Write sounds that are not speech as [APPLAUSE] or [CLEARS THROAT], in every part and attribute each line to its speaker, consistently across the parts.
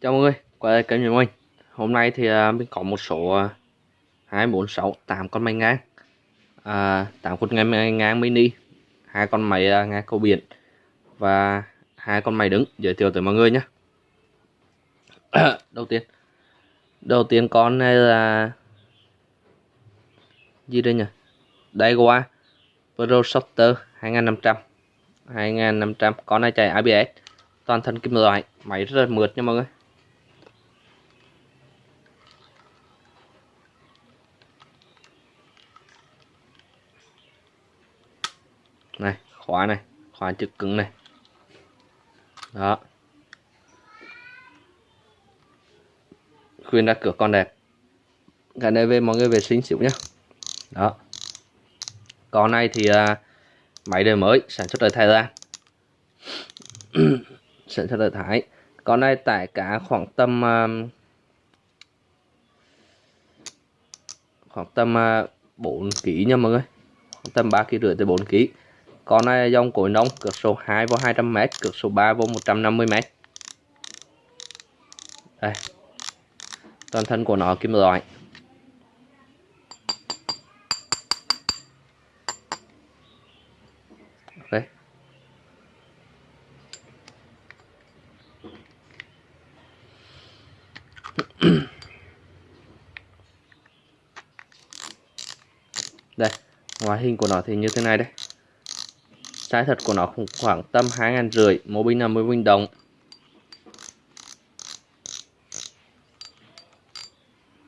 Speaker 1: Chào mọi người, quay lại kênh của mình. Hôm nay thì à, mình có một số uh, 2, 4, 6, 8 con máy ngang. À, 8 con máy ngang mini hai con máy à, ngang cầu biển Và hai con máy đứng. Giới thiệu tới mọi người nhé. [COUGHS] Đầu tiên Đầu tiên con này là Gì đây nhỉ? Daiwa Pro Shooter 2500 2500 Con này chạy ABS Toàn thân kim loại Máy rất là mượt nha mọi người này khóa này khóa chữ cứng này. Đó. Khuyên ra cửa con đẹp. Cái này về mọi người vệ sinh xíu nhé đó. Con này thì uh, máy đời mới sản xuất ở Thái Lan. [COUGHS] Sản xuất ở Thái. Con này tải cả khoảng tầm uh, khoảng tầm uh, 4 kg nha mọi người. Khoảng tầm 3 kg rưỡi tới 4 kg con này dòng cối nông, cược số 2 vô 200m cược số 3 vô 150m đây. Toàn thân của nó kim loại. Ok đây. Ngoại hình của nó thì như thế này đây. Size thật của nó cũng khoảng tầm 2 ngàn rưỡi Mỗi bình 50 bình đồng.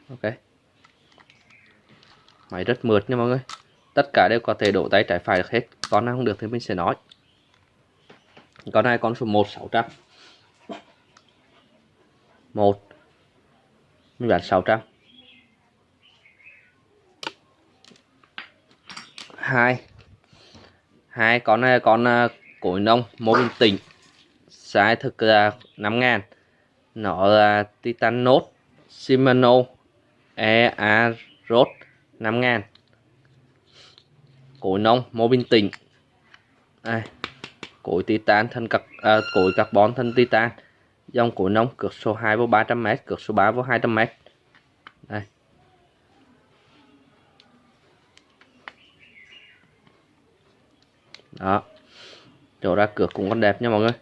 Speaker 1: Ok. Máy rất mượt nha mọi người. Tất cả đều có thể đổ tay trái phải được hết. Con nào không được thì mình sẽ nói. Con này con số 1 600 1 Mình bán 600 2 hai con này con ờ, cối nông mô bình tĩnh size thực là 5 ngàn. Nó là Titan Note Shimano EA Rod 5 ngàn. Cối nông mô bình tĩnh đây cối titan thân cặp à, cối carbon thân titan. Dòng cối nông cược số 2 vô 300m cược số 3 vô 200m đây đó. Chỗ ra cửa cũng còn đẹp nha mọi người.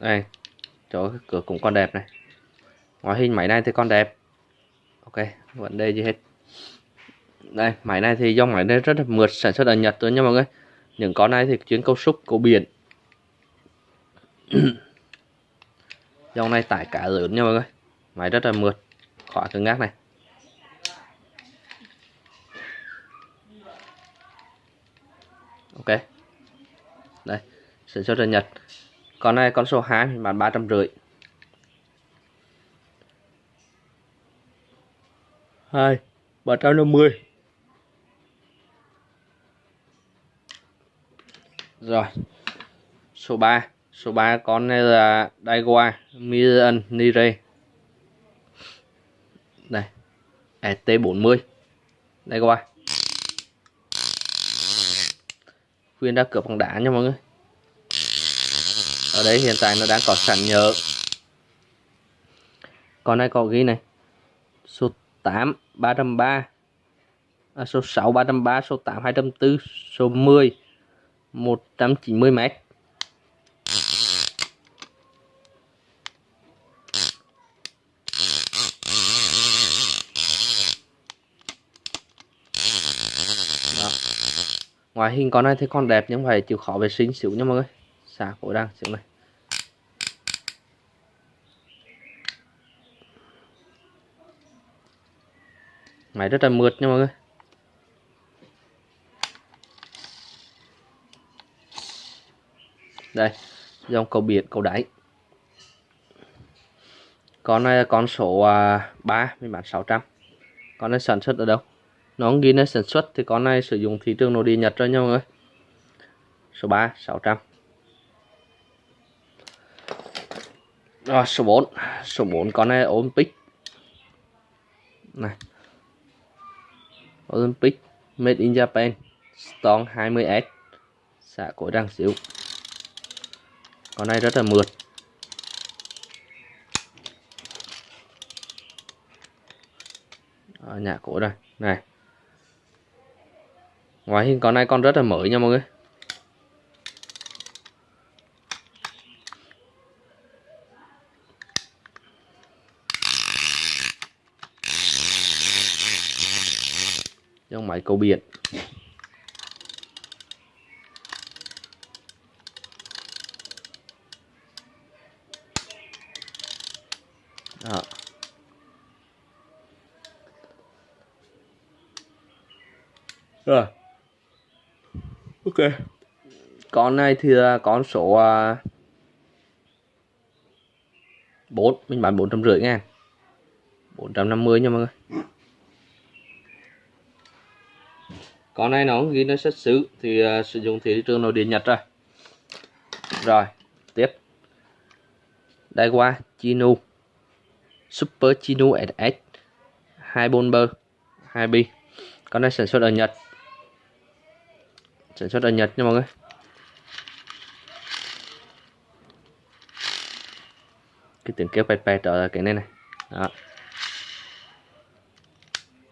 Speaker 1: Đây, chỗ cửa cũng còn đẹp này. Ngoại hình máy này thì còn đẹp. Ok, vấn đề gì hết. Đây, máy này thì dòng máy này rất là mượt, sản xuất ở Nhật thôi nha mọi người. Những con này thì chuyến câu xúc câu biển. [COUGHS] Dòng này tải cả lớn nha mọi người. Máy rất là mượt. Khóa cứng ngắc này. Ok đây sản xuất ở Nhật. Con này, con số 2 mình bán ba trăm rưỡi. Hai, ba trăm năm mươi. Rồi, số 3 số 3 con này là Daiwa Miran Nire đây ET40 Daiwa khuyên ra cửa bằng đá nha mọi người. Ở đây hiện tại nó đang có sẵn nhớ. Con này có ghi này. Số 8 303 à, số 6 303 số 8 204 số 10 190 mét. Ngoại hình con này thì con đẹp nhưng phải chịu khó vệ sinh xíu nha mọi người. Xả cổ đang, xíu này. Máy rất là mượt nha mọi người. Đây dòng cầu biển, cầu đáy. Con này là con số à, 3 mình bán 600 con này sản xuất ở đâu? nó ghi nơi sản xuất thì con này sử dụng thị trường nội địa Nhật rồi nha mọi người số 3 600 rồi, số 4 số 4 con này Olympic. Này. Olympic Made in Japan. Stone 20S xạ cổ răng xíu. Con này rất là mượt. Ở nhà cổ đây này ngoại hình con này con rất là mới nha mọi người trong máy cầu biển Đó. Rồi. Ok. Con này thì là con số à, bốn, mình bán 450 ngàn. 450 nha mọi người. Con này nó ghi nó xuất xứ thì uh, sử dụng thị trường nội địa Nhật rồi. Rồi, tiếp. Đây qua Chinu. Super Chinu SS 24 bơ 2 bi. Con này sản xuất ở Nhật sản xuất ở Nhật nha mọi người. Cái tiếng kêu pẹt pẹt ở cái này này. Đó.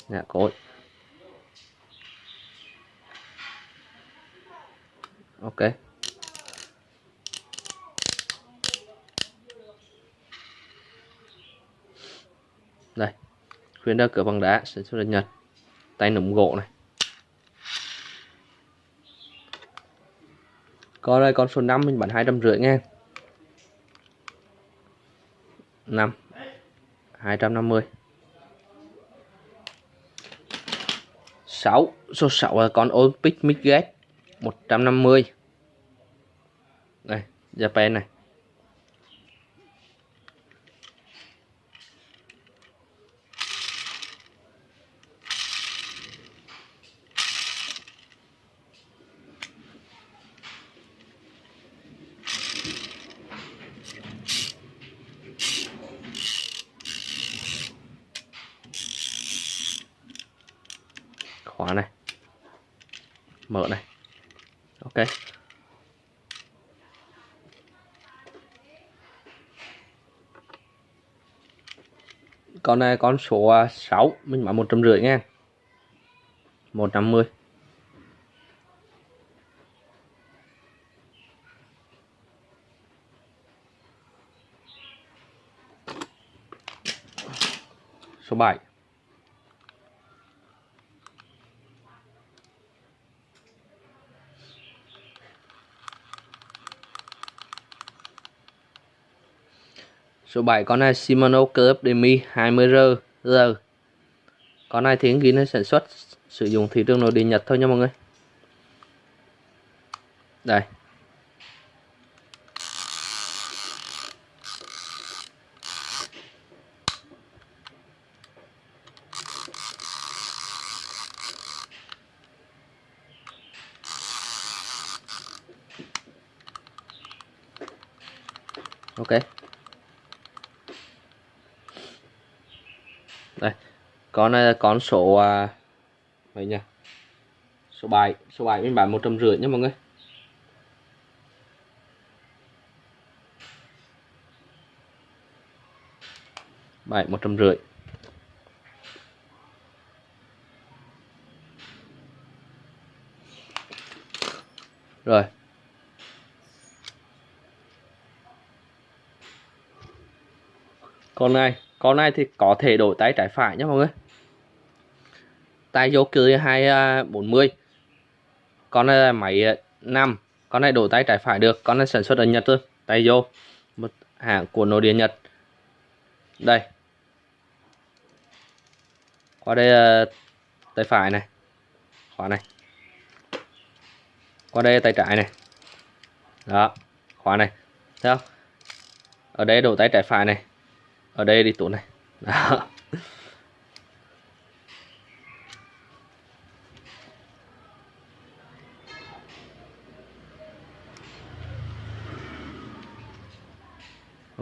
Speaker 1: Dạ, Nhà cối ok. Đây. Khuyên đa cửa bằng đá, sản xuất ở Nhật. Tay nụm gỗ này. Con đây, con số 5 mình bán 250 nghe. 5 250 6 Số 6 là con Olympic Midgate 150 Đây, Japan này khóa này mở này ok. Con này con số à, 6 mình bán một trăm rưỡi nha. Một trăm mươi số 7 Số 7 con này Shimano Club Demi 20R R. Con này thì ghi nó sản xuất, sử dụng thị trường nội địa Nhật thôi nha mọi người. Đây. Ok. đây con này là con số à, vậy nha số 7 số 7 mình bán một trăm rưỡi nha mọi người. Bảy một trăm rưỡi. Rồi. Con này con này thì có thể đổi tay trái phải nhé mọi người tay vô cửa 240 con này là máy à, 5 con này đổ tay trái phải được. Con này sản xuất ở Nhật thôi. Tay vô một hãng của nội địa Nhật. Đây. Qua đây là tay phải này. Khóa này. Qua đây, tay trái này. Đó, khóa này. Thấy không? Ở đây đổ tay trái phải này. Ở đây đi tủ này. Đó.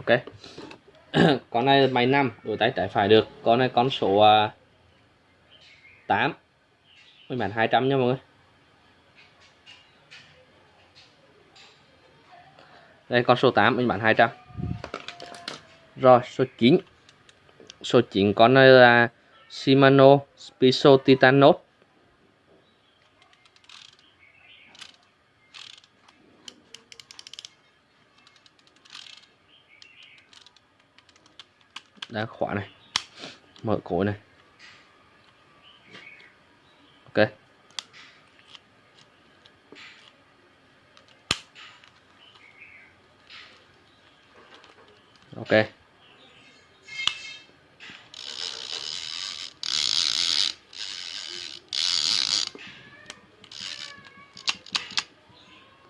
Speaker 1: Ok. [CLEARS THROAT] Con này máy 5 đổi tay trái phải được. Con này con số uh, 8 mình bán 200 nha mọi người. Đây con số 8 mình bán 200 rồi số 9 số 9 con này là Shimano Spiso Titanos đá khóa này. Mở cối này. Ok. Ok.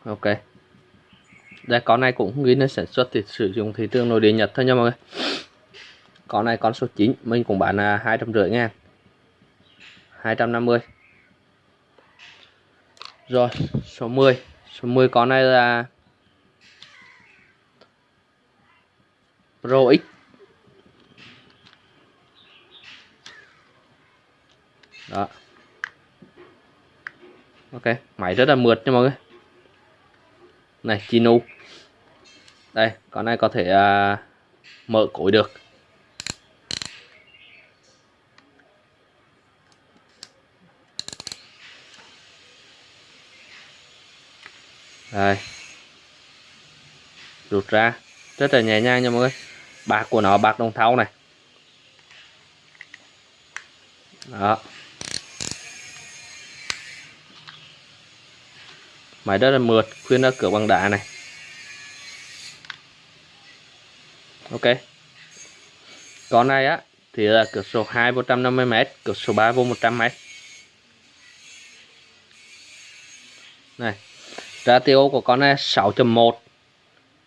Speaker 1: Ok. Đây con này cũng ghi nó sản xuất thì sử dụng thị trường nội địa Nhật thôi nha mọi người con này con số 9 mình cũng bán là hai trăm rưỡi ngàn. 250 rồi số 10 số 10 con này là Pro X. Đó. Ok máy rất là mượt nha mọi người. Này Chinu đây con này có thể uh, mở cối được. Đây rút ra. Rất là nhẹ nhàng nha mọi người. Bạc của nó bạc đồng thau này. Đó. Máy rất là mượt, khuyên nó cửa bằng đá này. Ok. Con này á, thì là cửa số 2 150m cửa số 3 vô 100m này ratio của con này 6.1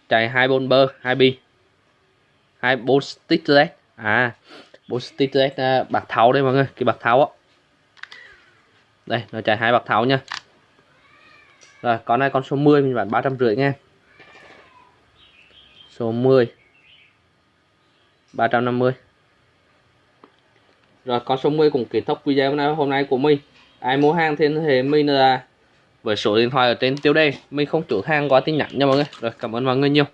Speaker 1: chạy 24 bơ 2 bi 24 stick LED à 4 stick LED uh, à, bạc tháo đây mọi người cái bạc tháo á. Đây nó chạy hai bạc tháo nha. Rồi con này con số 10 mình bán 350 nha. Số 10 350 rồi con số 10 cũng kết thúc video hôm nay của mình. Ai mua hàng thì thì mình là với số điện thoại ở trên tiêu đề. Mình không chủ hàng qua tin nhắn nha mọi người. Rồi, cảm ơn mọi người nhiều.